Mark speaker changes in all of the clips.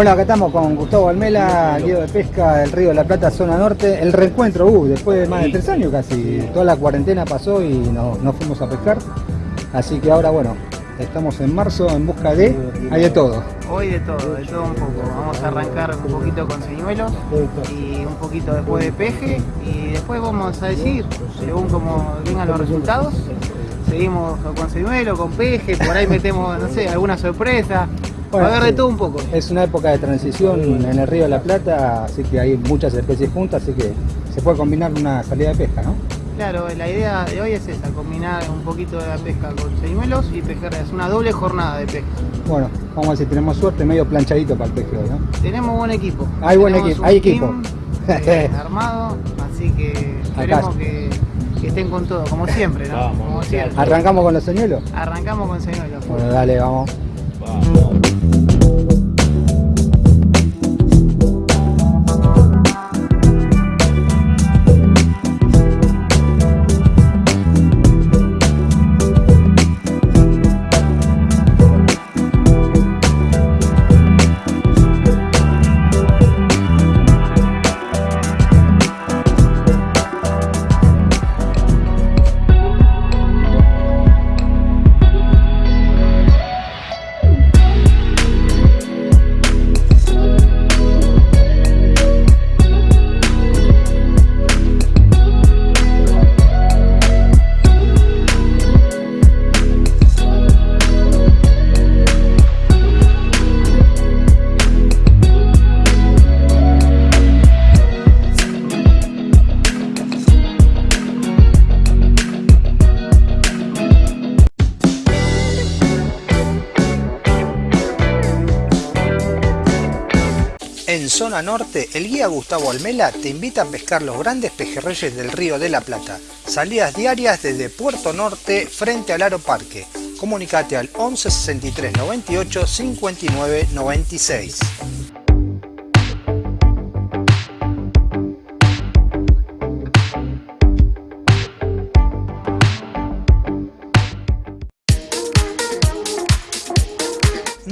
Speaker 1: Hola, acá estamos con Gustavo Almela, guío de pesca del Río de la Plata, zona norte. El reencuentro, uh, después de más de tres años casi, toda la cuarentena pasó y nos no fuimos a pescar. Así que ahora, bueno, estamos en marzo en busca de... hay de todo.
Speaker 2: Hoy de todo, de todo un poco. Vamos a arrancar un poquito con señuelos y un poquito después de peje y después vamos a decir, según como vengan los resultados, seguimos con señuelo, con peje, por ahí metemos, no sé, alguna sorpresa. A ver de todo un poco.
Speaker 1: Es una época de transición en el río de la Plata, así que hay muchas especies juntas, así que se puede combinar una salida de pesca, ¿no?
Speaker 2: Claro, la idea de hoy es esa, combinar un poquito de la pesca con señuelos y pescar, es una doble jornada de pesca.
Speaker 1: Bueno, vamos a ver si tenemos suerte, medio planchadito para el hoy, ¿no?
Speaker 2: Tenemos buen equipo.
Speaker 1: Hay buen equipo, hay equipo.
Speaker 2: Eh, armado, así que esperemos que, estén con todo, como siempre, ¿no? como siempre.
Speaker 1: ¿Arrancamos con los señuelos?
Speaker 2: Arrancamos con señuelos.
Speaker 1: Bueno, dale, vamos. vamos. Zona norte, el guía Gustavo Almela te invita a pescar los grandes pejerreyes del río de la Plata. Salidas diarias desde Puerto Norte frente al Aro Parque. Comunicate al 11 63 98 59 96.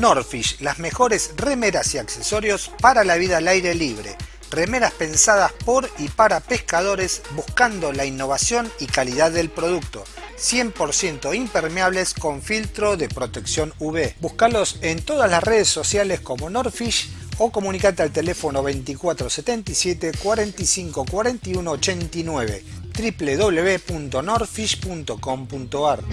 Speaker 1: Norfish, las mejores remeras y accesorios para la vida al aire libre. Remeras pensadas por y para pescadores buscando la innovación y calidad del producto. 100% impermeables con filtro de protección UV. Búscalos en todas las redes sociales como Norfish o comunicate al teléfono 2477 45 41 89 www.norfish.com.ar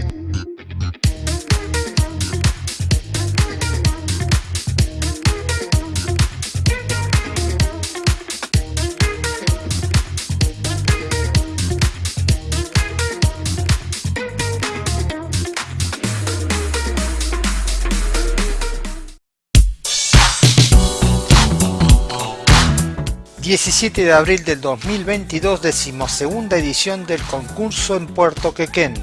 Speaker 1: 17 de abril del 2022, decimosegunda edición del concurso en Puerto Quequén.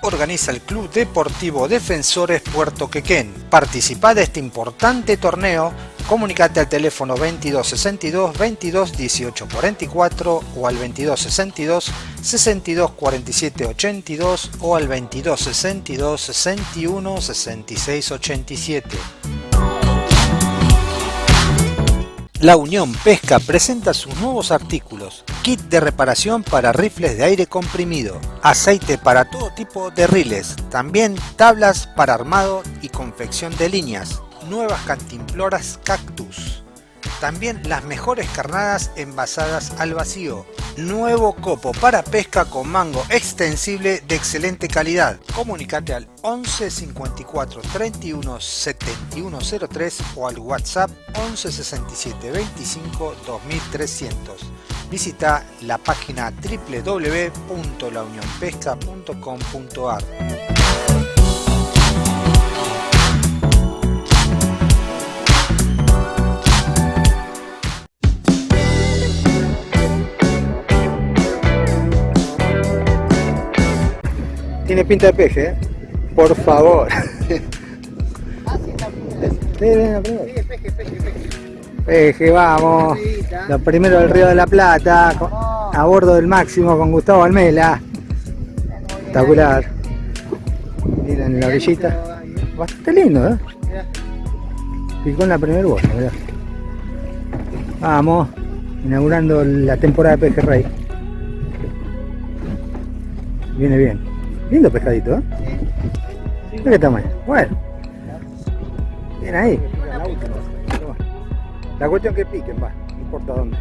Speaker 1: Organiza el Club Deportivo Defensores Puerto Quequén. Participa de este importante torneo, comunicate al teléfono 2262 22 18 44 o al 2262 62 47 82 o al 2262 61 66 87. La Unión Pesca presenta sus nuevos artículos, kit de reparación para rifles de aire comprimido, aceite para todo tipo de riles, también tablas para armado y confección de líneas, nuevas cantimploras cactus, también las mejores carnadas envasadas al vacío. Nuevo copo para pesca con mango extensible de excelente calidad. Comunicate al 11 54 31 71 03 o al WhatsApp 11 67 25 2300. Visita la página www.launionpesca.com.ar. Tiene pinta de peje, ¿eh? Por favor.
Speaker 2: Ah, sí,
Speaker 1: peje, peje, peje. Peje, vamos. Lo primero del Río de la Plata. A bordo del máximo con Gustavo Almela. Espectacular. Miren la orillita. Bastante lindo, ¿eh? Picó en la primera bolsa, mirá. Vamos, inaugurando la temporada de pejerrey. Viene bien. Lindo pescadito, ¿eh? ¿De qué tamaño? Bueno. Bien ahí. La cuestión que piquen, va. No importa dónde.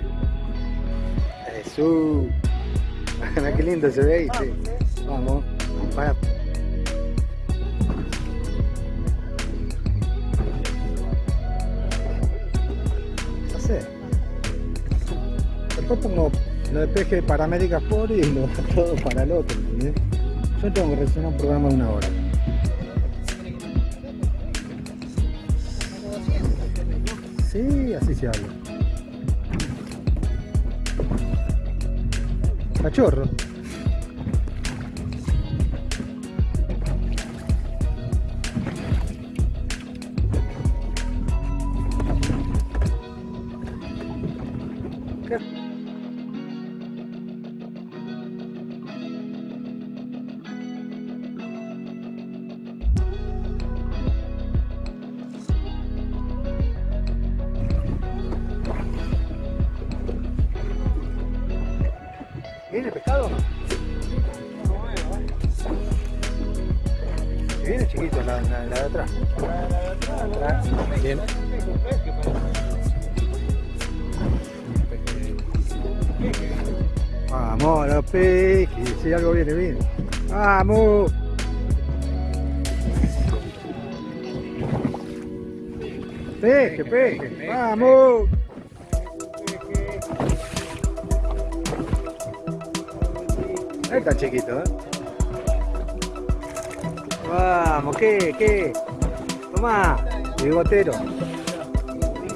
Speaker 1: Eso. qué lindo se ve ahí, sí. Vamos. Para. No sé. Después pongo lo de peje para América por y lo todo para el otro, ¿entendés? Yo tengo que reaccionar un programa de una hora. Sí, así se habla. Cachorro.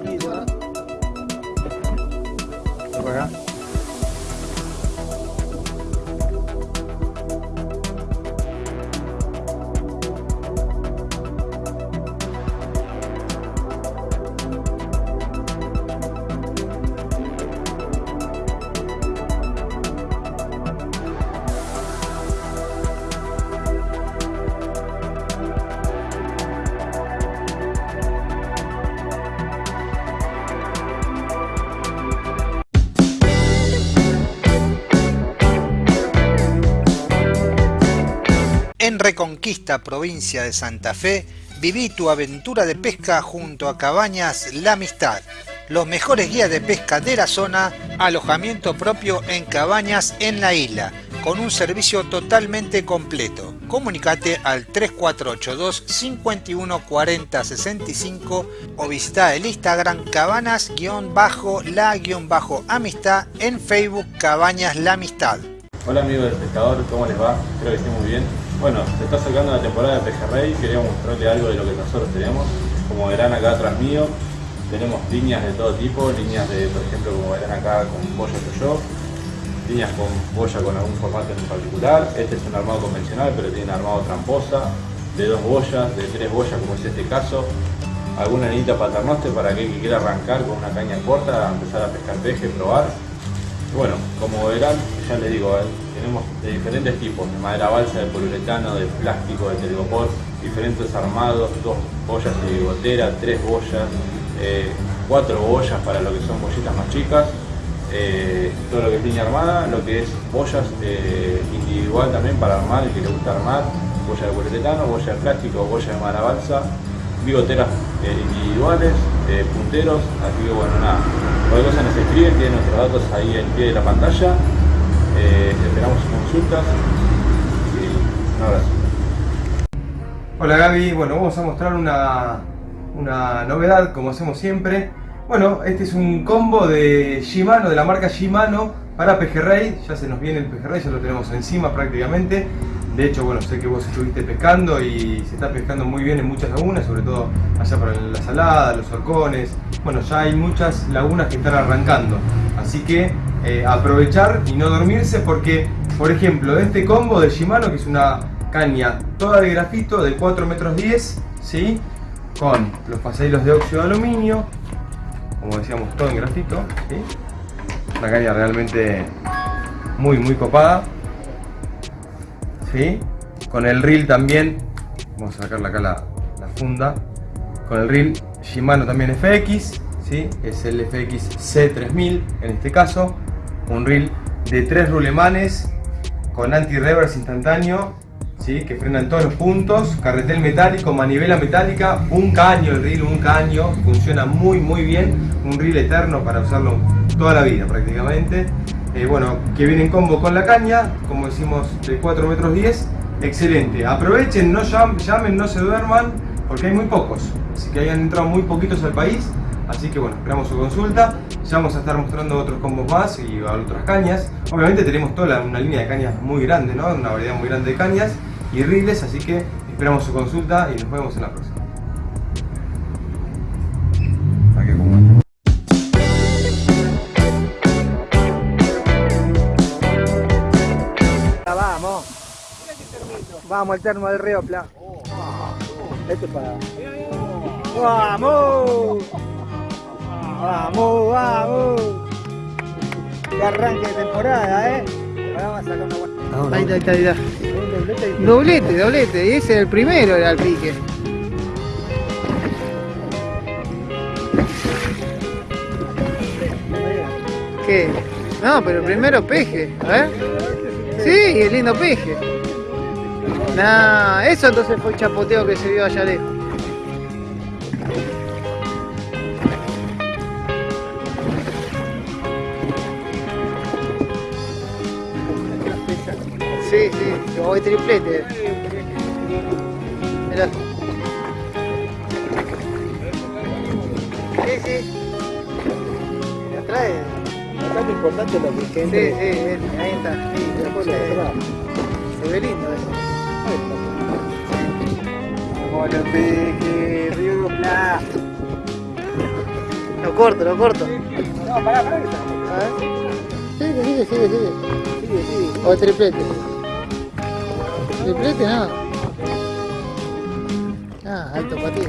Speaker 1: Ven para acá. En Reconquista, provincia de Santa Fe, viví tu aventura de pesca junto a Cabañas La Amistad. Los mejores guías de pesca de la zona, alojamiento propio en cabañas en la isla, con un servicio totalmente completo. Comunicate al 3482 51 40 65 o visita el Instagram cabanas-la-amistad en Facebook Cabañas La Amistad.
Speaker 3: Hola amigos del pescador, ¿cómo les va? Espero que estén muy bien. Bueno, se está acercando la temporada de pejerrey, queríamos mostrarles algo de lo que nosotros tenemos. Como verán acá atrás mío, tenemos líneas de todo tipo, líneas de, por ejemplo, como verán acá con boya yo, líneas con boya con algún formato en particular. Este es un armado convencional, pero tiene un armado tramposa, de dos boyas, de tres boyas, como es este caso. Alguna anita paternoste para aquel que quiera arrancar con una caña corta, empezar a pescar peje, probar. Bueno, como verán, ya les digo, eh, tenemos de diferentes tipos, de madera balsa, de poliuretano, de plástico, de telgopor, diferentes armados, dos boyas de bigotera, tres boyas, eh, cuatro boyas para lo que son bollitas más chicas, eh, todo lo que es línea armada, lo que es boyas individual también para armar, el que le gusta armar, boya de poliuretano, boya de plástico, boya de madera balsa, bigoteras individuales, punteros, así que bueno, nada, cualquier cosa nos escriben, tienen nuestros datos ahí al pie de la pantalla, eh, esperamos consultas y un abrazo.
Speaker 4: Hola Gaby, bueno vamos a mostrar una, una novedad como hacemos siempre. Bueno, este es un combo de Shimano, de la marca Shimano para pejerrey, ya se nos viene el pejerrey, ya lo tenemos encima prácticamente. De hecho, bueno, sé que vos estuviste pescando y se está pescando muy bien en muchas lagunas, sobre todo allá para la salada, los horcones. Bueno, ya hay muchas lagunas que están arrancando. Así que eh, aprovechar y no dormirse porque, por ejemplo, este combo de Shimano, que es una caña toda de grafito de 4 metros 10, ¿sí? con los pasadillos de óxido de aluminio, como decíamos, todo en grafito. ¿sí? Una caña realmente muy, muy copada. ¿sí? Con el reel también, vamos a sacarle acá la, la funda, con el reel Shimano también FX, ¿sí? es el FX C3000 en este caso, un reel de tres rulemanes con anti-reverse instantáneo ¿sí? que frenan todos los puntos, carretel metálico, manivela metálica, un caño el reel, un caño, funciona muy muy bien, un reel eterno para usarlo toda la vida prácticamente. Eh, bueno, que viene en combo con la caña, como decimos de 4 metros 10, excelente. Aprovechen, no llamen, no se duerman, porque hay muy pocos, así que hayan entrado muy poquitos al país, así que bueno, esperamos su consulta. Ya vamos a estar mostrando otros combos más y otras cañas. Obviamente tenemos toda una línea de cañas muy grande, ¿no? Una variedad muy grande de cañas y riles, así que esperamos su consulta y nos vemos en la próxima.
Speaker 2: Vamos. Vamos, el termo del río Pla. Este para. ¡Vamos! ¡Vamos, vamos! Que arranque de temporada, ¿eh? Vamos a sacar una buena. Ahí está, ahí está, ahí está. Doblete, doblete. Y ese es el primero, era el pique. ¿Qué? No, pero primero peje. A ver. Sí, el lindo peje. Nah, eso entonces fue el chapoteo que se vio allá lejos. Sí, voy triplete. Mirá. Sí, sí. Me atrae.
Speaker 5: Acá lo importante es lo que
Speaker 2: Sí,
Speaker 5: entre.
Speaker 2: sí, ahí está. Sí,
Speaker 5: Después
Speaker 2: se,
Speaker 5: lo demás.
Speaker 2: se ve lindo eso. Vamos los pejes, Río Pla. Lo corto, lo corto.
Speaker 5: No, pará, pará que estamos.
Speaker 2: A ver. Sigue, sigue, sigue, sigue.
Speaker 5: Sigue, sigue.
Speaker 2: O triplete. Triplete no. Ah, alto para ti.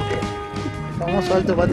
Speaker 2: Famoso alto para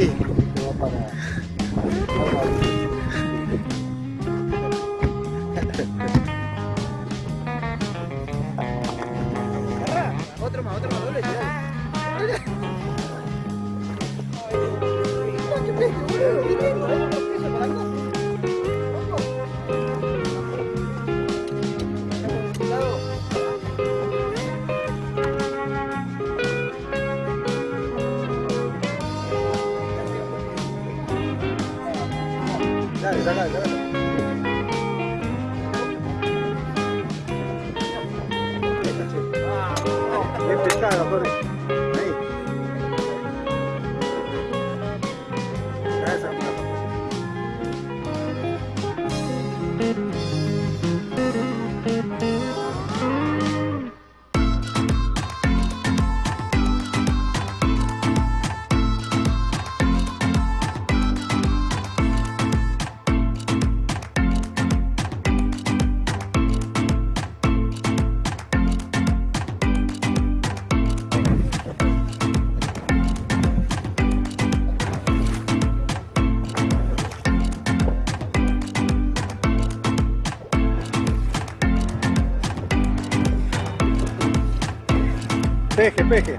Speaker 5: Peje.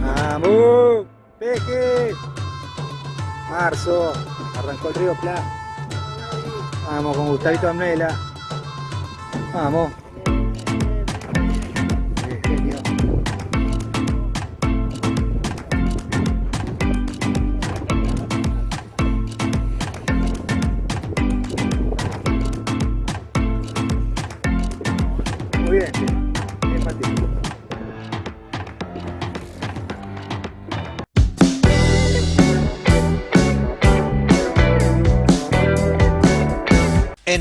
Speaker 5: Vamos, peje. Marzo, arrancó el río Pla. Vamos con Gustavito Amnela. Vamos.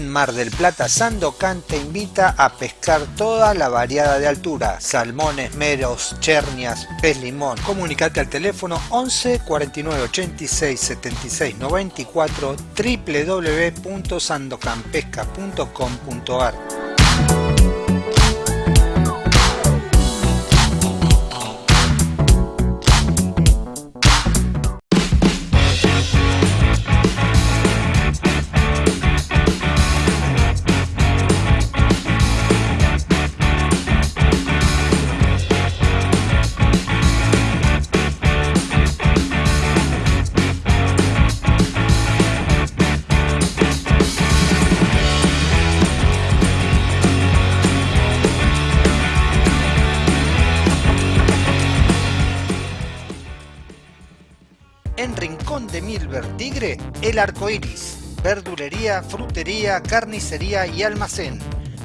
Speaker 1: Mar del Plata, Sandocan te invita a pescar toda la variada de altura, salmones, meros, chernias, pez limón. Comunicate al teléfono 11 49 86 76 94 www.sandocanpesca.com.ar El Arco Iris. Verdulería, frutería, carnicería y almacén.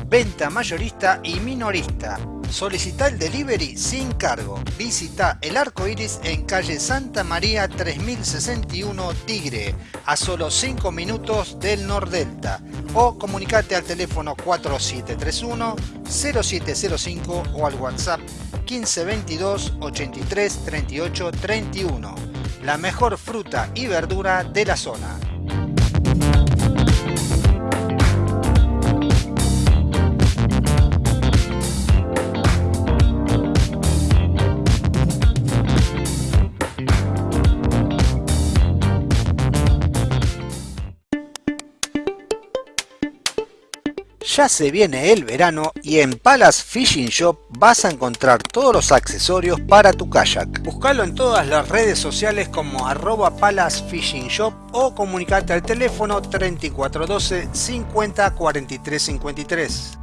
Speaker 1: Venta mayorista y minorista. Solicita el delivery sin cargo. Visita El Arco Iris en calle Santa María 3061 Tigre, a solo 5 minutos del Nordelta. O comunicate al teléfono 4731 0705 o al WhatsApp 1522 83 38 31. La mejor fruta y verdura de la zona. Ya se viene el verano y en Palace Fishing Shop vas a encontrar todos los accesorios para tu kayak. Buscalo en todas las redes sociales como arroba Palace Fishing Shop o comunicate al teléfono 3412 50 43 53.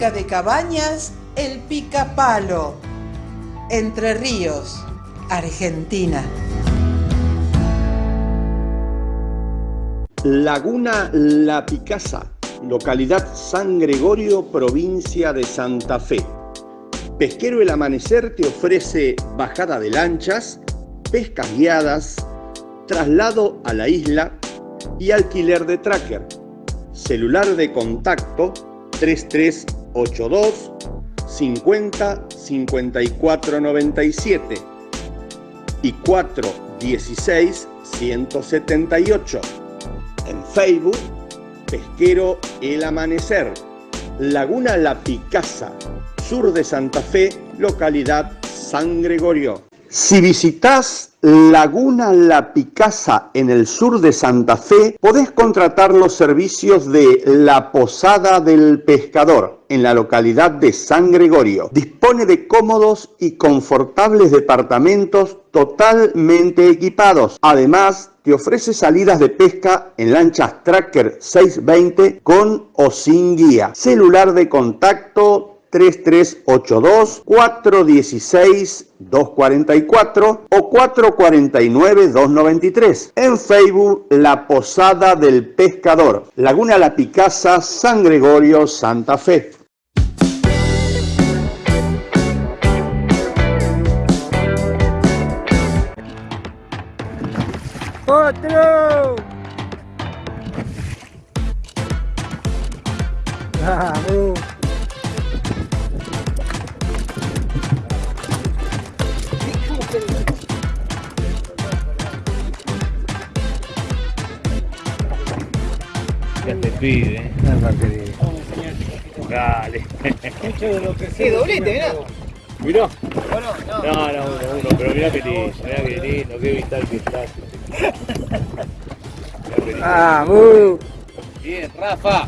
Speaker 6: De cabañas El Picapalo, Entre Ríos, Argentina.
Speaker 7: Laguna La Picasa, localidad San Gregorio, provincia de Santa Fe. Pesquero El Amanecer te ofrece bajada de lanchas, pescas guiadas, traslado a la isla y alquiler de tracker. Celular de contacto 3382 50 54 97 y 416 178. En Facebook, Pesquero El Amanecer, Laguna La Picasa, sur de Santa Fe, localidad San Gregorio. Si visitas Laguna La Picasa en el sur de Santa Fe, podés contratar los servicios de La Posada del Pescador en la localidad de San Gregorio. Dispone de cómodos y confortables departamentos totalmente equipados. Además, te ofrece salidas de pesca en lanchas Tracker 620 con o sin guía. Celular de contacto 3382 416 244 o 449 293. En Facebook La Posada del Pescador, Laguna La Picasa, San Gregorio, Santa Fe.
Speaker 5: ¡Otro! ¡Vamos!
Speaker 8: Ya te pide. Dale.
Speaker 2: Sí, doblete, mirá.
Speaker 8: Mirá.
Speaker 2: Bueno, no.
Speaker 8: No, no, uno, uno, pero mirá que lindo, mirá que lindo, qué vital que estás. Mirá qué lindo.
Speaker 5: ¡Vamos!
Speaker 8: Bien, Rafa.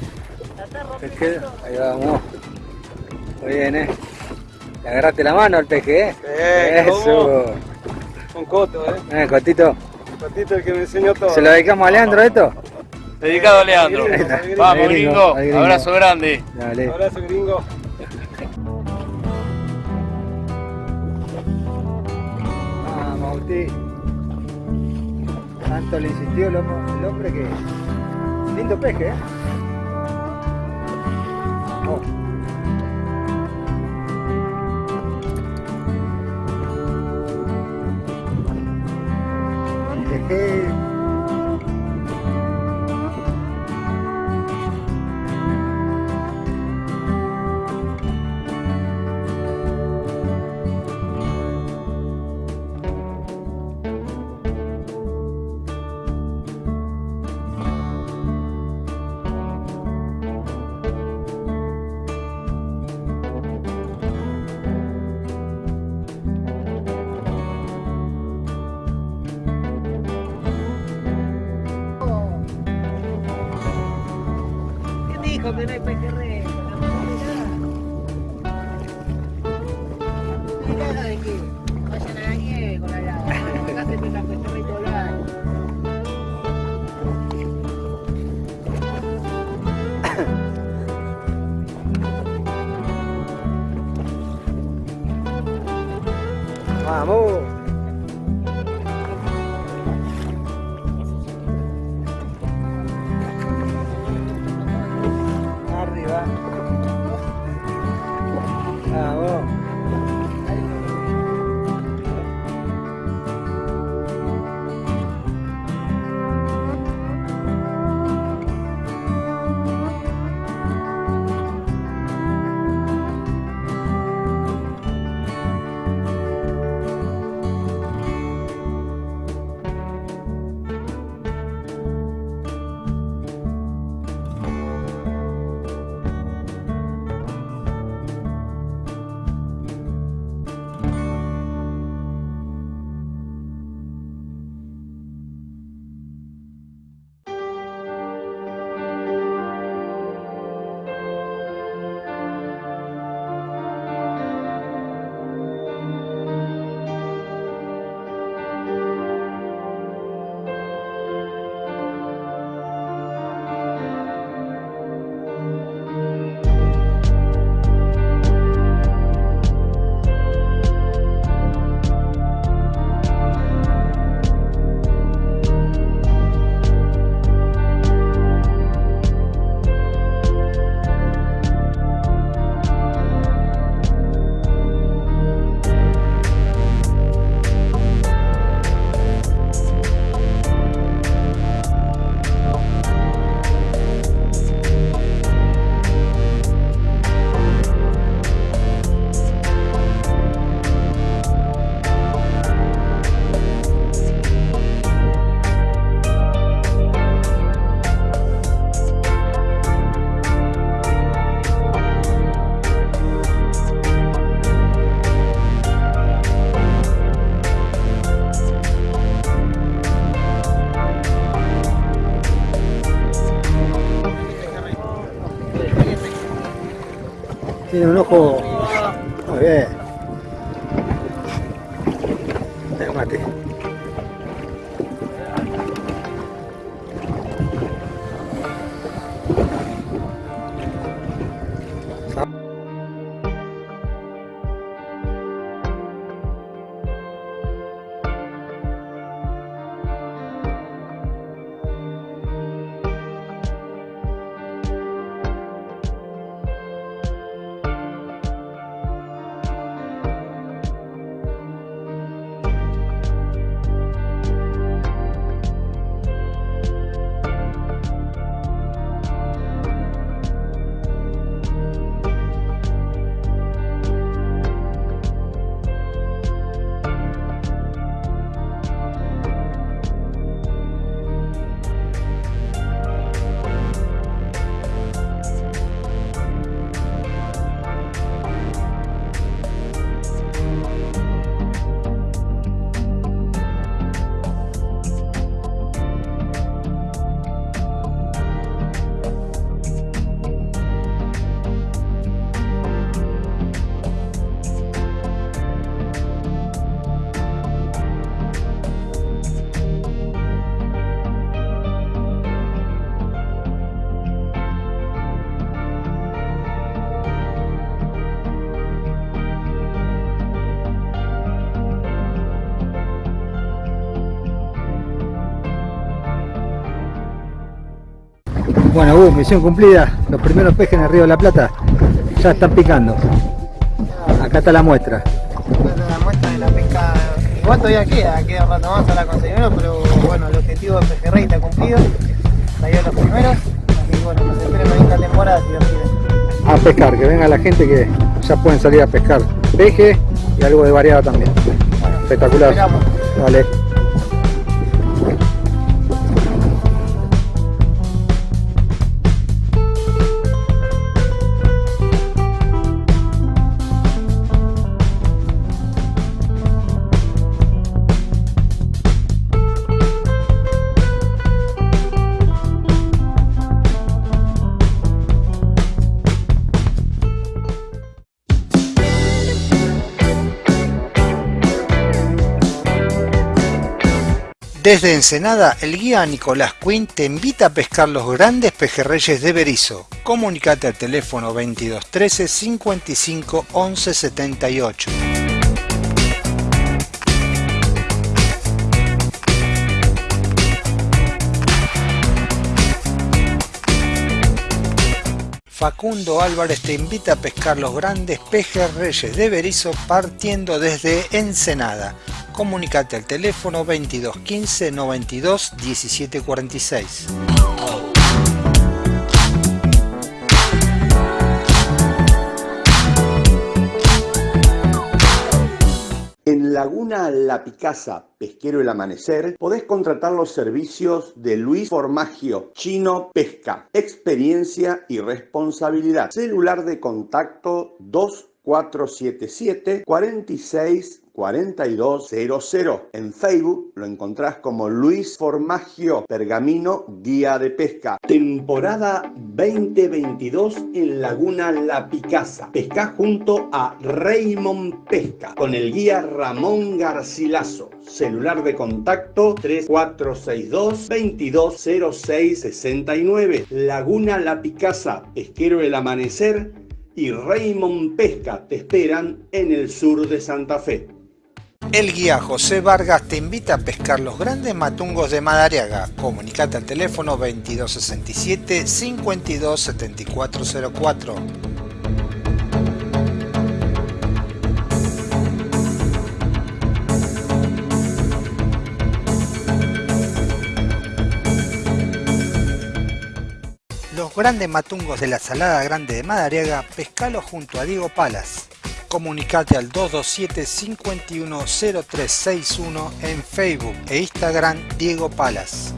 Speaker 5: Ahí vamos. Muy bien, ¿eh? Le agarraste la mano al peje, ¿eh? Eso.
Speaker 9: Con Coto, ¿eh?
Speaker 5: Eh, Cotito.
Speaker 9: Cotito el que me enseñó todo.
Speaker 5: ¿Se lo dedicamos a Leandro esto?
Speaker 8: Dedicado a Leandro. Vamos,
Speaker 5: gringo,
Speaker 8: gringo.
Speaker 5: al gringo.
Speaker 8: Abrazo grande.
Speaker 5: Dale.
Speaker 9: Abrazo, gringo.
Speaker 5: Vamos, Agustín. Tanto le insistió el hombre, el hombre que. Lindo peje, ¿eh? Oh. Tiene un ojo. Muy bien. Mate. Bueno, uh, misión cumplida. Los primeros pejes en el río de la Plata ya están picando. Acá está la muestra.
Speaker 2: la muestra de la pesca. Igual todavía queda, queda un rato más a la conseguirlo, pero bueno, el objetivo de pejerrey está cumplido. Salió los primeros. Y bueno, nos espera una linda temporada si quiere.
Speaker 4: A pescar, que venga la gente que ya pueden salir a pescar peje y algo de variada también. Espectacular.
Speaker 2: Esperamos.
Speaker 4: Vale.
Speaker 1: Desde Ensenada, el guía Nicolás Quinn te invita a pescar los grandes pejerreyes de Berizo. Comunicate al teléfono 2213 55 11 78. Facundo Álvarez te invita a pescar los grandes pejerreyes de Berizo partiendo desde Ensenada. Comunicate al teléfono 22 15 92 17
Speaker 10: Laguna La Picasa, Pesquero El Amanecer, podés contratar los servicios de Luis Formagio, Chino Pesca, experiencia y responsabilidad. Celular de contacto 2477 46 4200. En Facebook lo encontrás como Luis Formagio Pergamino Guía de Pesca. Temporada 2022 en Laguna La Picasa. Pesca junto a Raymond Pesca con el guía Ramón Garcilaso. Celular de contacto 3462 220669. Laguna La Picasa, Pesquero El Amanecer y Raymond Pesca te esperan en el sur de Santa Fe.
Speaker 1: El guía José Vargas te invita a pescar los grandes matungos de Madariaga. Comunicate al teléfono 2267 527404. Grandes matungos de la Salada Grande de Madariaga, pescalo junto a Diego Palas. Comunicate al 227 510361 en Facebook e Instagram Diego Palas.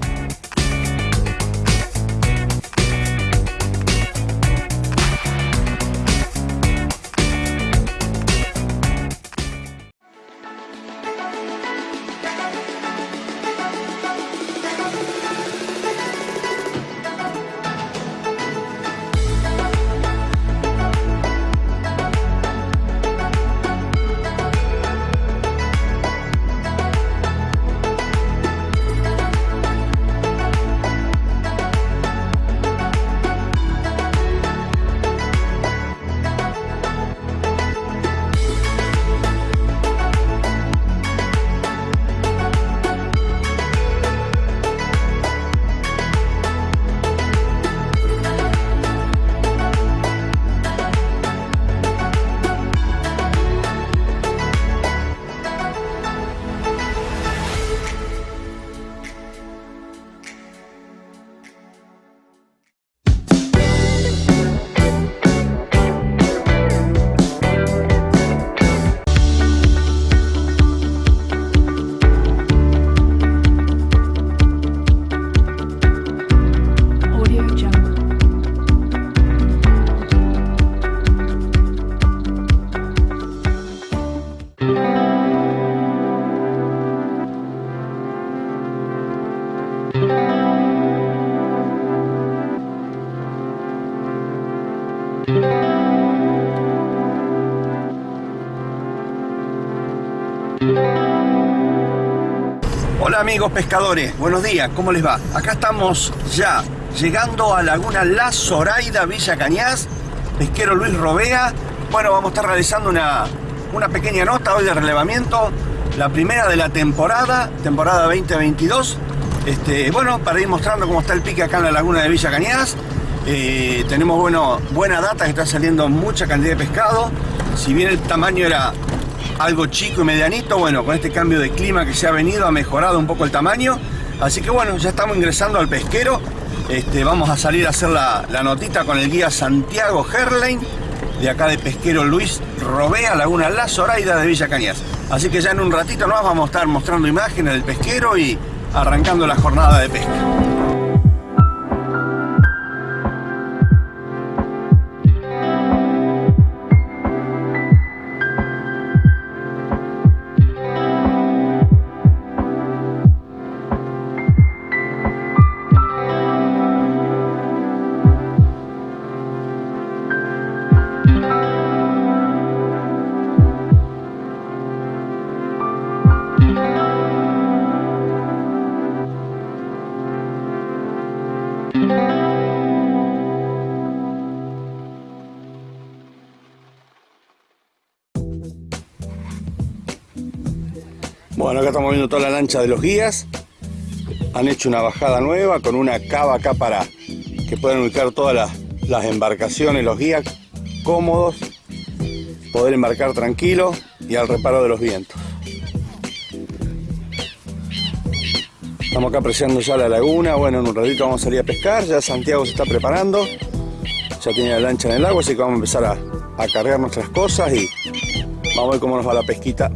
Speaker 7: Amigos pescadores, buenos días, ¿cómo les va? Acá estamos ya llegando a Laguna La Zoraida, Villa Cañas, pesquero Luis Robea. Bueno, vamos a estar realizando una, una pequeña nota hoy de relevamiento, la primera de la temporada, temporada 2022. Este, bueno, para ir mostrando cómo está el pique acá en la laguna de Villa Cañas. Eh, tenemos bueno, buena data que está saliendo mucha cantidad de pescado. Si bien el tamaño era algo chico y medianito, bueno, con este cambio de clima que se ha venido ha mejorado un poco el tamaño. Así que bueno, ya estamos ingresando al pesquero. Este, vamos a salir a hacer la, la notita con el guía Santiago Herlein, de acá de pesquero Luis Robea, Laguna La Zoraida de Villa Cañas. Así que ya en un ratito más vamos a estar mostrando imágenes del pesquero y arrancando la jornada de pesca. Bueno, acá estamos viendo toda la lancha de los guías. Han hecho una bajada nueva con una cava acá para que puedan ubicar todas las, las embarcaciones, los guías cómodos, poder embarcar tranquilo y al reparo de los vientos. Estamos acá apreciando ya la laguna, bueno, en un ratito vamos a salir a pescar, ya Santiago se está preparando, ya tiene la lancha en el agua, así que vamos a empezar a, a cargar nuestras cosas y vamos a ver cómo nos va la pesquita.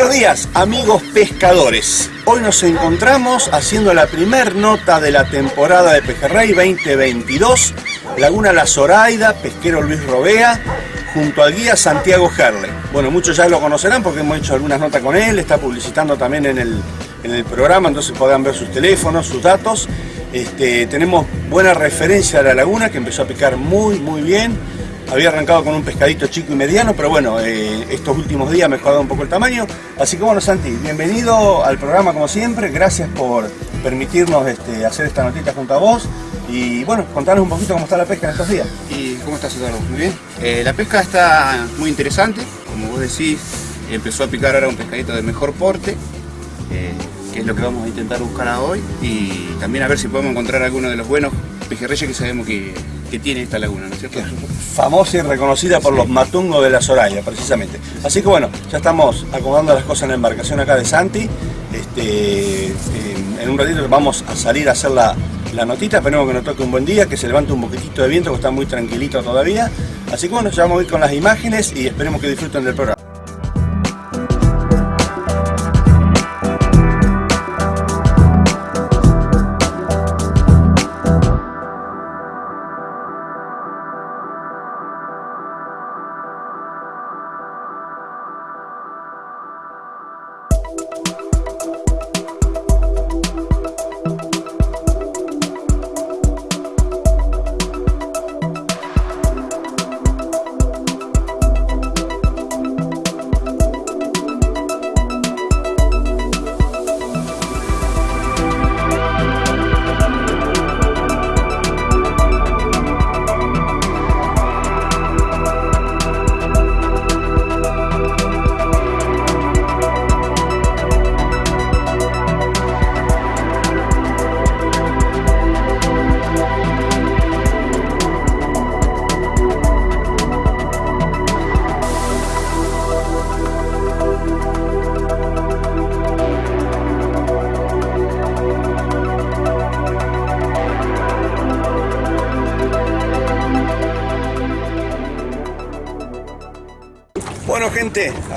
Speaker 7: Buenos días amigos pescadores, hoy nos encontramos haciendo la primer nota de la temporada de Pejerrey 2022, Laguna La Zoraida, pesquero Luis Robea, junto al guía Santiago Gerle. Bueno, muchos ya lo conocerán porque hemos hecho algunas notas con él, está publicitando también en el, en el programa, entonces podrán ver sus teléfonos, sus datos. Este, tenemos buena referencia de la laguna que empezó a picar muy muy bien. Había arrancado con un pescadito chico y mediano, pero bueno, eh, estos últimos días ha mejorado un poco el tamaño. Así que bueno, Santi, bienvenido al programa como siempre. Gracias por permitirnos este, hacer esta notita junto a vos. Y bueno, contanos un poquito cómo está la pesca en estos días.
Speaker 11: ¿Y cómo estás, Eduardo? Muy bien. Eh, la pesca está muy interesante. Como vos decís, empezó a picar ahora un pescadito de mejor porte. Eh, que es lo que vamos a intentar buscar hoy. Y también a ver si podemos encontrar alguno de los buenos pejerreyes que sabemos que, que tiene esta laguna, ¿no es cierto?
Speaker 7: famosa y reconocida por los matungos de la Soraya, precisamente. Así que bueno, ya estamos acomodando las cosas en la embarcación acá de Santi. Este, en, en un ratito vamos a salir a hacer la, la notita, esperemos que nos toque un buen día, que se levante un poquitito de viento, que está muy tranquilito todavía. Así que bueno, ya vamos a ir con las imágenes y esperemos que disfruten del programa.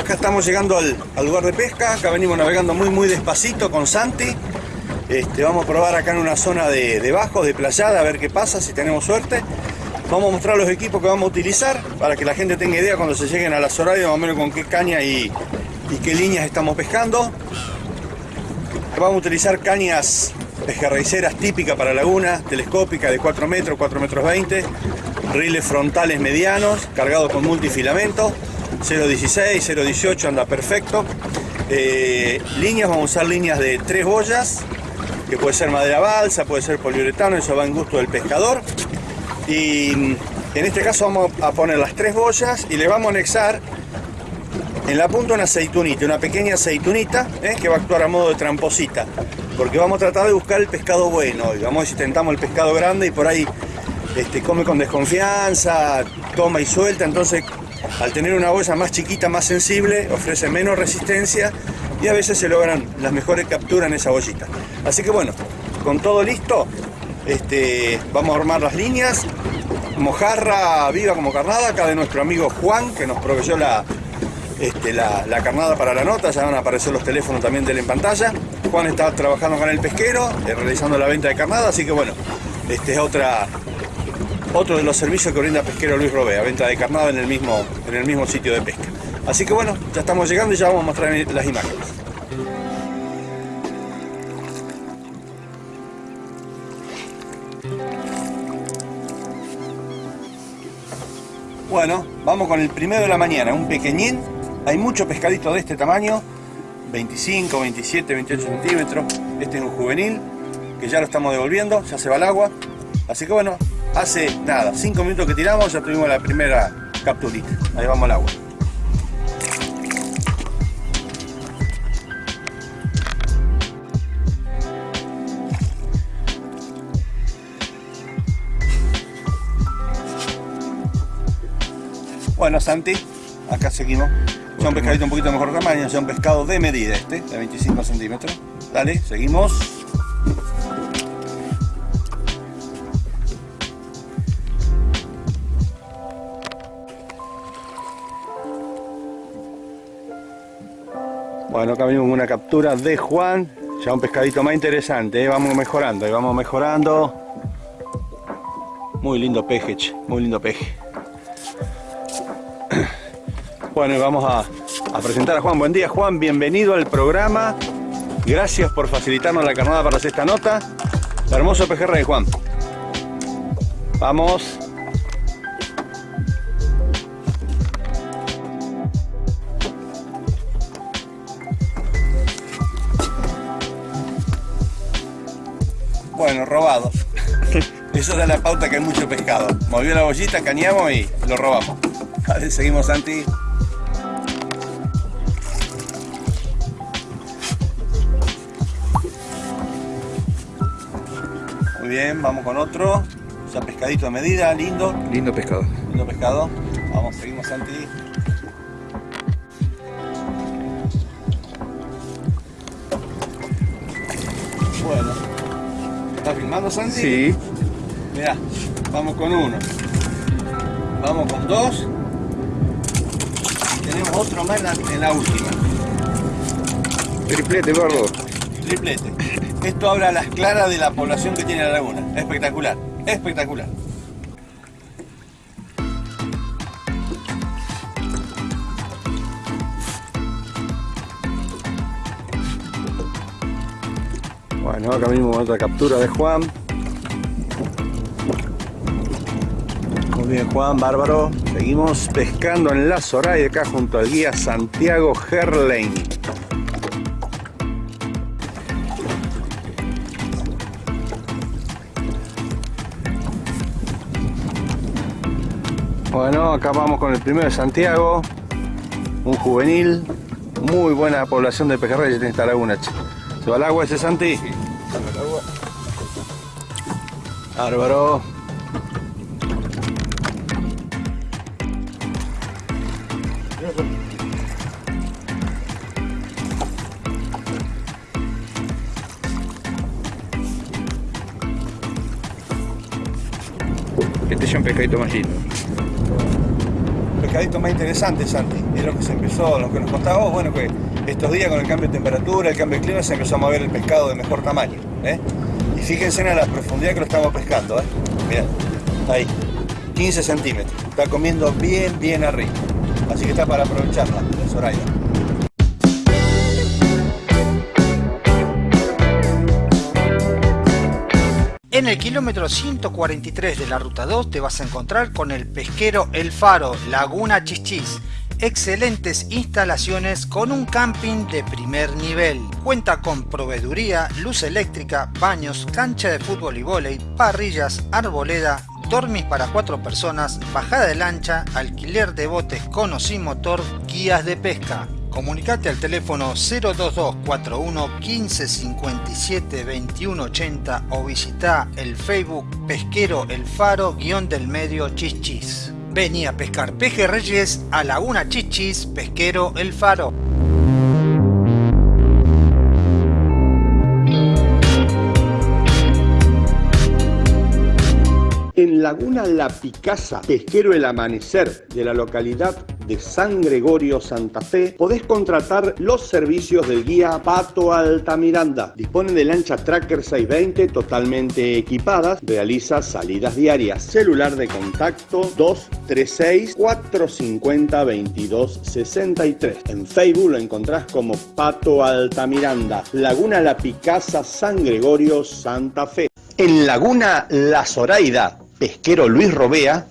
Speaker 7: Acá estamos llegando al, lugar de pesca, acá venimos navegando muy muy despacito con Santi. Este, vamos a probar acá en una zona de, de de playada, a ver qué pasa, si tenemos suerte. Vamos a mostrar los equipos que vamos a utilizar para que la gente tenga idea cuando se lleguen a las horarias más o menos con qué caña y, qué líneas estamos pescando. Vamos a utilizar cañas pejerreiceras típicas para laguna, telescópicas de 4 metros, 4 metros 20, riles frontales medianos, cargados con multifilamento, 0.16, 0.18 anda perfecto. Eh, líneas, vamos a usar líneas de 3 boyas, que puede ser madera balsa, puede ser poliuretano, eso va en gusto del pescador. Y en este caso vamos a poner las 3 boyas y le vamos a anexar en la punta una aceitunita, una pequeña aceitunita ¿eh? que va a actuar a modo de tramposita. Porque vamos a tratar de buscar el pescado bueno. Y vamos a ver si tentamos el pescado grande y por ahí este, come con desconfianza, toma y suelta. Entonces, al tener una boya más chiquita, más sensible, ofrece menos resistencia y a veces se logran las mejores capturas en esa bollita. Así que bueno, con todo listo, este, vamos a armar las líneas. Mojarra viva como carnada, acá de nuestro amigo Juan, que nos proveyó la, este, la, carnada para la nota, ya van a aparecer los teléfonos también de él en pantalla. Juan está trabajando con el pesquero, eh, realizando la venta de carnada, así que bueno, este es otra, otro de los servicios que brinda Pesquero Luis Robea, venta de carnada en el mismo, en el mismo sitio de pesca. Así que bueno, ya estamos llegando y ya vamos a mostrar las imágenes. Bueno, vamos con el primero de la mañana, un pequeñín. Hay muchos pescaditos de este tamaño, 25, 27, 28 centímetros. Este es un juvenil, que ya lo estamos devolviendo, ya se va al agua. Así que bueno, Hace nada, 5 minutos que tiramos, ya tuvimos la primera capturita. Ahí vamos al agua. Bueno, Santi, acá seguimos. Son un pescadito un poquito mejor tamaño, son pescado de medida este, de 25 centímetros. Dale, seguimos. Bueno, acá venimos con una captura de Juan. Ya un pescadito más interesante, ¿eh? vamos mejorando, y vamos mejorando. Muy lindo peje, muy lindo peje. Bueno, y vamos a, a presentar a Juan. Buen día, Juan, bienvenido al programa. Gracias por facilitarnos la carnada para hacer esta nota. Hermoso pejerrey, Juan. Vamos. Bueno, robados. Eso da la pauta que hay mucho pescado. Movió la bollita, cañamos y lo robamos. A ver, seguimos, Santi. Muy bien, vamos con otro. Ya pescadito a medida, lindo.
Speaker 12: Lindo pescado.
Speaker 7: Lindo pescado. Vamos, seguimos, Santi. ¿Estás filmando, Santi?
Speaker 12: Sí.
Speaker 7: Mirá, vamos con uno. Vamos con dos. Y tenemos otro más en la, en la última.
Speaker 12: Triplete, gordo.
Speaker 7: Triplete. Esto habla a las claras de la población que tiene la laguna. Espectacular, espectacular. Bueno, acá mismo otra captura de Juan. Muy bien Juan, bárbaro. Seguimos pescando en la Soraya acá junto al guía Santiago Herlein. Bueno, acá vamos con el primero de Santiago, un juvenil, muy buena población de pejerreyes en esta laguna. ¿Se va al agua ese Santi? Bárbaro.
Speaker 12: Este es un pescadito más lindo.
Speaker 7: pescadito más interesante, Santi. Es lo que se empezó, lo que nos contaba vos, bueno, que estos días con el cambio de temperatura, el cambio de clima, se empezó a mover el pescado de mejor tamaño. ¿eh? Fíjense en la profundidad que lo estamos pescando. ¿eh? Mirá, ahí, 15 centímetros. Está comiendo bien, bien arriba. Así que está para aprovecharla, la Zoraida.
Speaker 1: En el kilómetro 143 de la ruta 2 te vas a encontrar con el pesquero El Faro, Laguna Chichis. Excelentes instalaciones con un camping de primer nivel. Cuenta con proveeduría, luz eléctrica, baños, cancha de fútbol y vóley, parrillas, arboleda, dormis para cuatro personas, bajada de lancha, alquiler de botes con o sin motor, guías de pesca. Comunicate al teléfono 02241 15 57 21 80 o visita el Facebook Pesquero El Faro guion del medio Chichis. Vení a pescar pejerreyes a Laguna Chichis Pesquero El Faro.
Speaker 10: En Laguna La Picasa, pesquero El Amanecer de la localidad de San Gregorio, Santa Fe, podés contratar los servicios del guía Pato Altamiranda. Dispone de lancha Tracker 620 totalmente equipadas, realiza salidas diarias. Celular de contacto 236 450 2263. En Facebook lo encontrás como Pato Altamiranda. Laguna La Picasa, San Gregorio, Santa Fe. En Laguna La Zoraida, pesquero Luis Robea,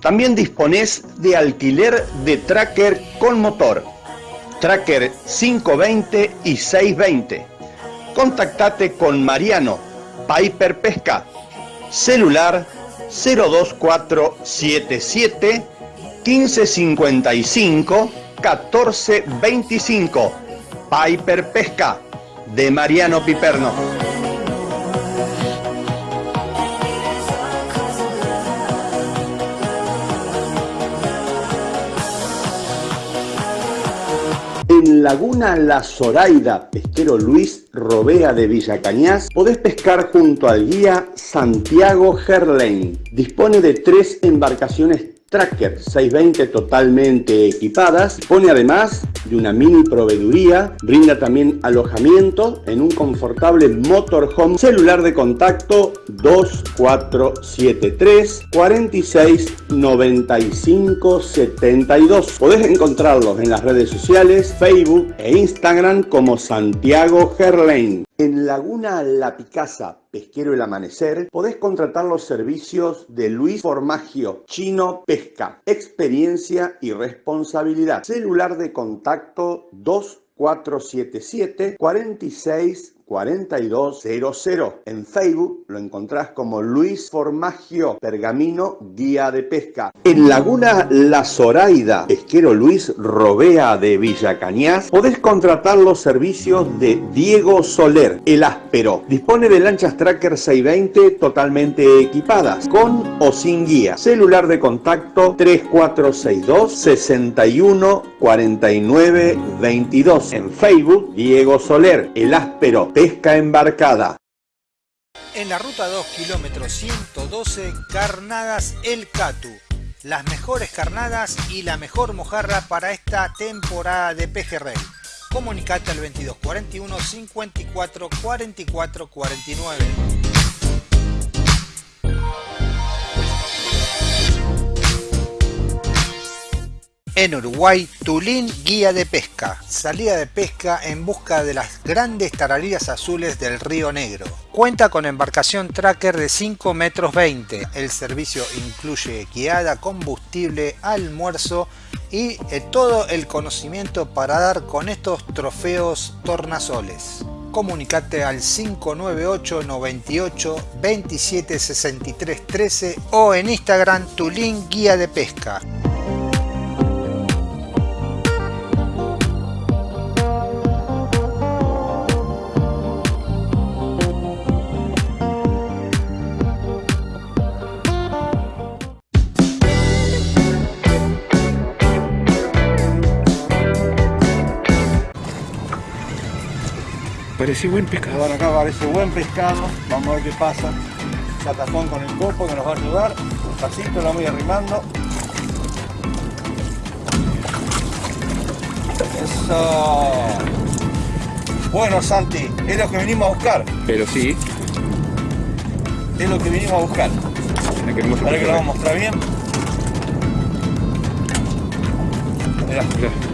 Speaker 10: también disponés de alquiler de tracker con motor, tracker 520 y 620. Contactate con Mariano, Piper Pesca, celular 02477 1555 1425. Piper Pesca, de Mariano Piperno.
Speaker 7: En Laguna La Zoraida, pesquero Luis Robea de Villa Cañas, podés pescar junto al guía Santiago Gerlain. Dispone de tres embarcaciones Tracker 620 totalmente equipadas, pone además de una mini proveeduría, brinda también alojamiento en un confortable motorhome, celular de contacto 2473 46 95 72. Podés encontrarlos en las redes sociales, Facebook e Instagram como Santiago Gerlain. En Laguna La Picasa, Pesquero El Amanecer, podés contratar los servicios de Luis Formagio, Chino Pesca, experiencia y responsabilidad. Celular de contacto 2477 46 4200. En Facebook lo encontrás como Luis Formagio, Pergamino, Guía de Pesca. En Laguna La Zoraida, pesquero Luis Robea de Villa Cañas, podés contratar los servicios de Diego Soler, el áspero. Dispone de lanchas Tracker 620 totalmente equipadas, con o sin guía. Celular de contacto 3462 61 49 22. En Facebook, Diego Soler, el áspero pesca embarcada.
Speaker 1: En la ruta 2, kilómetro 112, Carnadas El Catu. Las mejores carnadas y la mejor mojarra para esta temporada de pejerrey. Comunicate al 2241 54 44 49. En Uruguay, Tulín Guía de Pesca. Salida de pesca en busca de las grandes tarariras azules del Río Negro. Cuenta con embarcación tracker de 5 metros 20. El servicio incluye guiada, combustible, almuerzo y eh, todo el conocimiento para dar con estos trofeos tornasoles. Comunicate al 598 98 27 63 13 o en Instagram Tulín Guía de Pesca.
Speaker 12: Parece buen pescado.
Speaker 13: Bueno, acá parece buen pescado. Vamos a ver qué pasa. Catafón con el copo que nos va a ayudar. Despacito lo voy arrimando. Eso. Bueno, Santi, es lo que venimos a buscar.
Speaker 12: Pero sí.
Speaker 13: Es lo que venimos a buscar. Ahora que lo vamos a mostrar bien. Mirá.
Speaker 12: Mirá.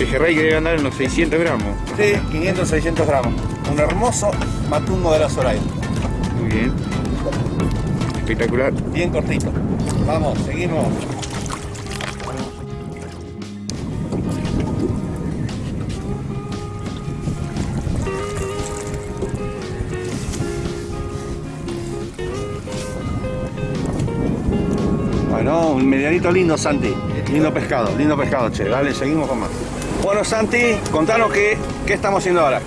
Speaker 12: Pejerrey que debe andar en los 600 gramos.
Speaker 13: Sí, 500, 600 gramos. Un hermoso matungo de la Zoraida.
Speaker 12: Muy bien. Espectacular.
Speaker 13: Bien cortito. Vamos, seguimos. Bueno, un medianito lindo, Santi. Lindo pescado, lindo pescado, che. Dale, seguimos con más. Bueno, Santi, contanos qué, qué estamos haciendo ahora.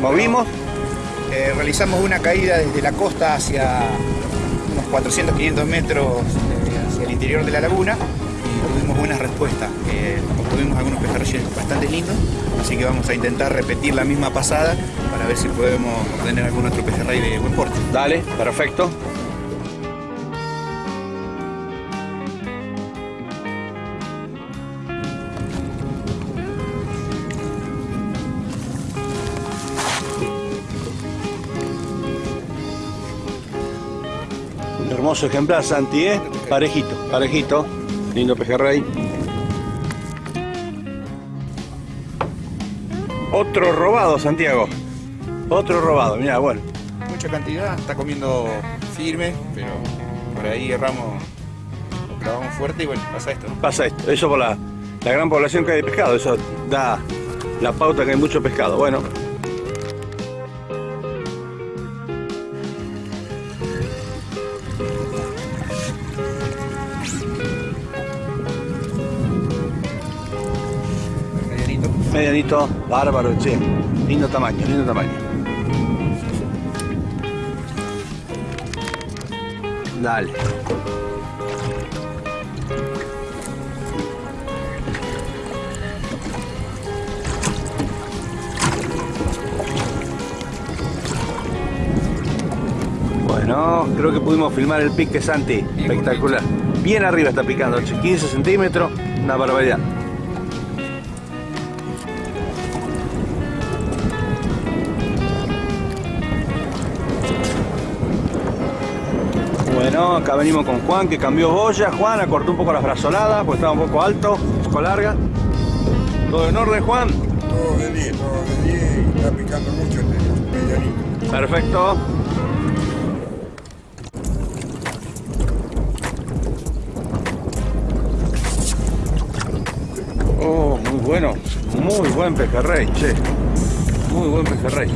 Speaker 13: ¿Movimos?
Speaker 11: Eh, realizamos una caída desde la costa hacia unos 400-500 metros eh, hacia el interior de la laguna y tuvimos buenas respuestas. Eh, obtuvimos algunos pejerreyes bastante lindos, así que vamos a intentar repetir la misma pasada para ver si podemos obtener algún otro pejerrey de buen porte.
Speaker 13: Dale, perfecto. Hermoso ejemplar, Santi, ¿eh? Parejito, parejito. Lindo pejerrey. Otro robado, Santiago. Otro robado, mira, bueno.
Speaker 11: Mucha cantidad, está comiendo firme, pero por ahí erramos, lo clavamos fuerte y bueno, pasa esto. ¿no?
Speaker 13: Pasa esto, eso por la, la gran población que hay de pescado, eso da la pauta que hay mucho pescado. Bueno, bárbaro, che. Lindo tamaño, lindo tamaño. Dale. Bueno, creo que pudimos filmar el pique Santi. Espectacular. Bien arriba está picando, 15 centímetros, una barbaridad. Venimos con Juan que cambió boya. Juan acortó un poco las brazoladas porque estaba un poco alto, un poco larga. ¿Todo en orden, Juan?
Speaker 14: Todo de 10, todo de 10 y está picando mucho este medianito.
Speaker 13: Perfecto. Oh, muy bueno. Muy buen pejerrey, che. Muy buen pejerrey.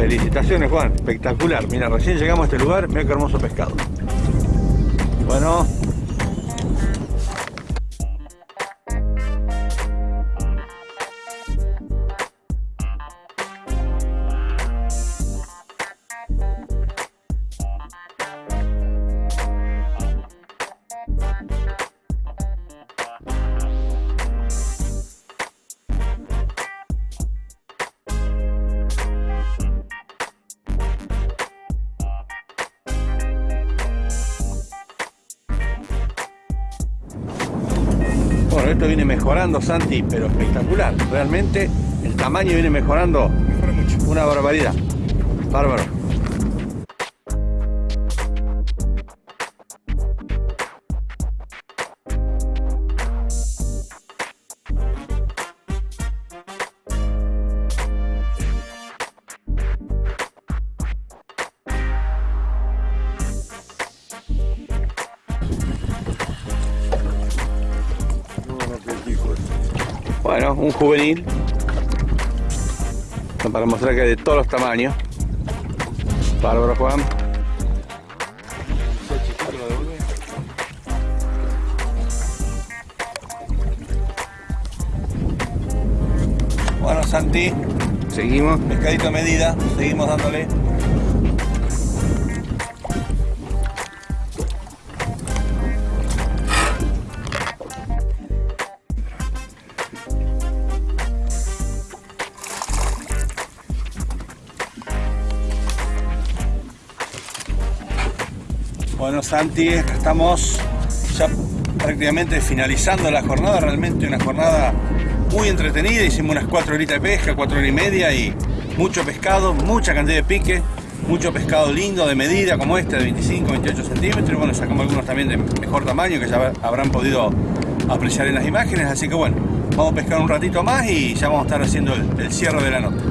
Speaker 13: Felicitaciones, Juan. Espectacular. Mira, recién llegamos a este lugar. Mira qué hermoso pescado. Bueno. Santi, pero espectacular. Realmente el tamaño viene mejorando. Una barbaridad. Bárbaro. Juvenil. Para mostrar que hay de todos los tamaños. Bárbaro Juan. Bueno Santi, seguimos. Pescadito a medida, seguimos dándole. Santi, estamos ya prácticamente finalizando la jornada, realmente una jornada muy entretenida, hicimos unas 4 horitas de pesca, 4 horas y media y mucho pescado, mucha cantidad de pique, mucho pescado lindo de medida como este de 25, 28 centímetros, bueno, sacamos algunos también de mejor tamaño que ya habrán podido apreciar en las imágenes, así que bueno, vamos a pescar un ratito más y ya vamos a estar haciendo el, el cierre de la nota.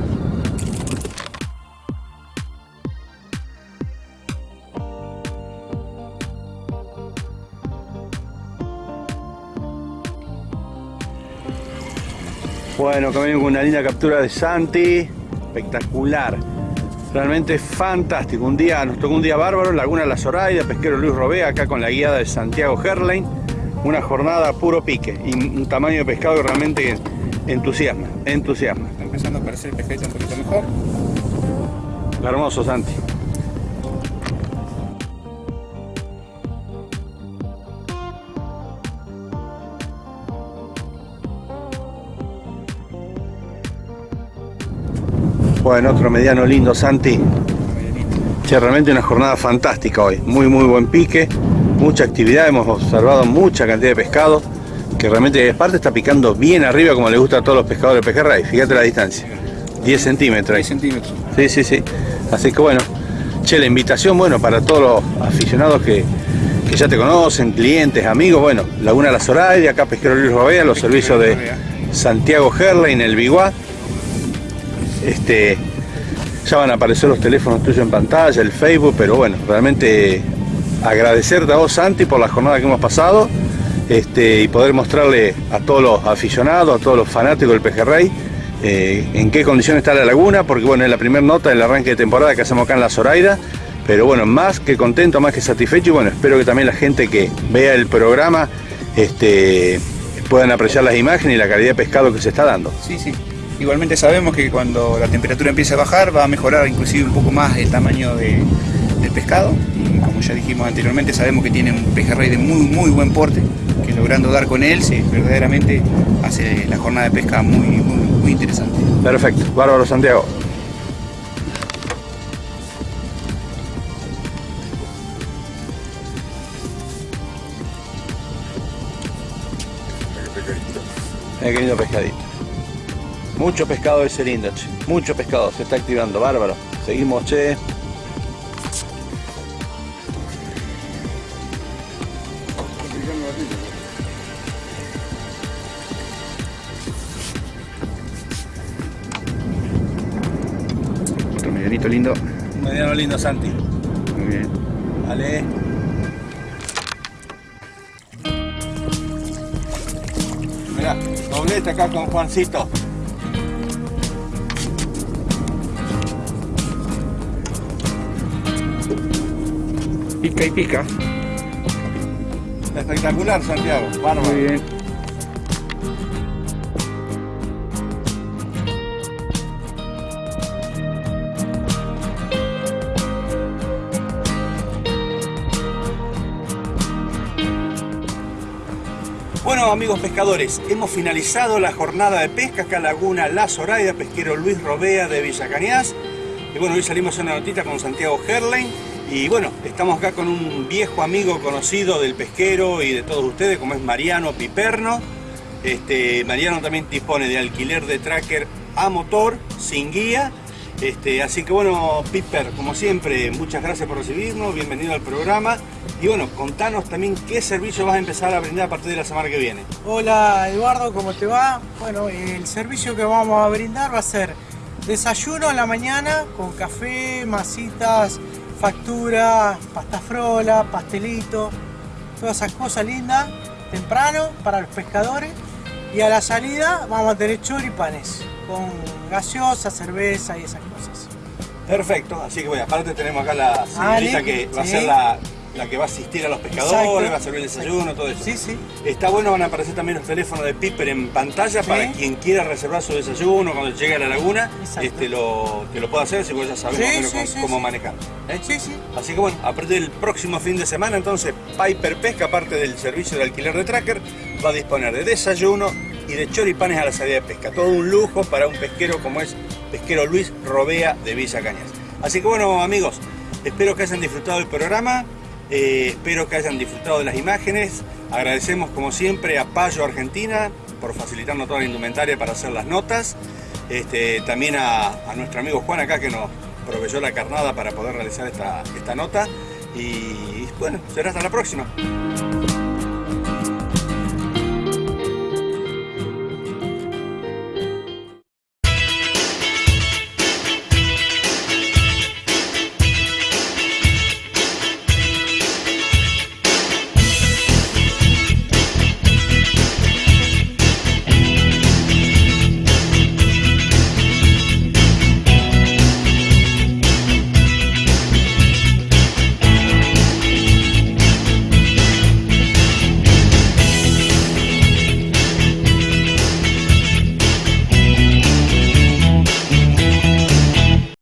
Speaker 13: Bueno, acá venimos con una linda captura de Santi. Espectacular. Realmente fantástico. Un día, nos tocó un día bárbaro. Laguna La Zoraida, pesquero Luis Robea, acá con la guiada de Santiago Herlein. Una jornada puro pique y un tamaño de pescado que realmente entusiasma. Entusiasma.
Speaker 11: Está empezando a parecer el pescadito un poquito mejor.
Speaker 13: Hermoso, Santi. Bueno, otro mediano lindo, Santi. Che, realmente una jornada fantástica hoy. Muy, muy buen pique. Mucha actividad. Hemos observado mucha cantidad de pescado. Que realmente, aparte, está picando bien arriba como le gusta a todos los pescadores de pejerrey. Fíjate la distancia. 10 centímetros.
Speaker 11: 10 centímetros.
Speaker 13: Sí, sí, sí. Así que bueno. Che, la invitación, bueno, para todos los aficionados que, que ya te conocen, clientes, amigos. Bueno, Laguna La Zoraida, acá Pesquero Luis Robea, los servicios de Santiago Herlein, el Biguá. Este, ya van a aparecer los teléfonos tuyos en pantalla, el Facebook, pero bueno, realmente agradecerte a vos, Santi, por la jornada que hemos pasado este, y poder mostrarle a todos los aficionados, a todos los fanáticos del pejerrey, eh, en qué condición está la laguna, porque bueno, es la primera nota del arranque de temporada que hacemos acá en La Zoraida, pero bueno, más que contento, más que satisfecho y bueno, espero que también la gente que vea el programa este, puedan apreciar las imágenes y la calidad de pescado que se está dando.
Speaker 11: Sí, sí. Igualmente sabemos que cuando la temperatura empiece a bajar va a mejorar inclusive un poco más el tamaño de, del pescado. Y como ya dijimos anteriormente, sabemos que tiene un pejerrey de muy muy buen porte, que logrando dar con él se verdaderamente hace la jornada de pesca muy, muy, muy interesante.
Speaker 13: Perfecto, bárbaro Santiago.
Speaker 7: Mira qué lindo pescadito. Mucho pescado ese lindo, che. Mucho pescado, se está activando, bárbaro. Seguimos, che.
Speaker 12: Otro medianito lindo.
Speaker 7: Un mediano lindo, Santi.
Speaker 12: Muy bien.
Speaker 7: Vale. Mirá, doblete acá con Juancito.
Speaker 12: Pica y pica.
Speaker 7: Espectacular, Santiago. Bárbaro.
Speaker 12: Muy bien.
Speaker 13: Bueno amigos pescadores, hemos finalizado la jornada de pesca acá en Laguna La Zoraida, pesquero Luis Robea de Villa Cañas. Y bueno, hoy salimos a una notita con Santiago Herlein. Y bueno, estamos acá con un viejo amigo conocido del pesquero y de todos ustedes, como es Mariano Piperno. Este, Mariano también dispone de alquiler de tracker a motor, sin guía. Este, así que bueno, Piper, como siempre, muchas gracias por recibirnos, bienvenido al programa. Y bueno, contanos también qué servicio vas a empezar a brindar a partir de la semana que viene.
Speaker 15: Hola Eduardo, ¿cómo te va? Bueno, el servicio que vamos a brindar va a ser desayuno en la mañana con café, masitas, factura, pasta frola, pastelito, todas esas cosas lindas, temprano para los pescadores. Y a la salida vamos a tener choripanes con gaseosa, cerveza y esas cosas.
Speaker 13: Perfecto, así que bueno, aparte tenemos acá la
Speaker 15: Ah,
Speaker 13: señorita que va a ser la, la que va a asistir a los pescadores,
Speaker 15: Exacto.
Speaker 13: va a servir el desayuno, todo eso.
Speaker 15: Sí, sí.
Speaker 13: Está bueno, van a aparecer también los teléfonos de Piper en pantalla
Speaker 15: Sí.
Speaker 13: para quien quiera reservar su desayuno cuando llegue a la laguna, este, lo, que lo pueda hacer, si vos ya
Speaker 15: Sí, sí,
Speaker 13: cómo, cómo manejar. ¿Eh?
Speaker 15: Sí, sí.
Speaker 13: Así que bueno, a partir del próximo fin de semana, entonces Piper Pesca, aparte del servicio de alquiler de tracker, va a disponer de desayuno y de choripanes a la salida de pesca. Todo un lujo para un pesquero como es pesquero Luis Robea de Villa Cañas. Así que bueno amigos, espero que hayan disfrutado del programa, eh, espero que hayan disfrutado de las imágenes. Agradecemos como siempre a Payo Argentina por facilitarnos toda la indumentaria para hacer las notas. Este, también a, a nuestro amigo Juan acá que nos proveyó la carnada para poder realizar esta, esta nota. Y bueno, será hasta la próxima.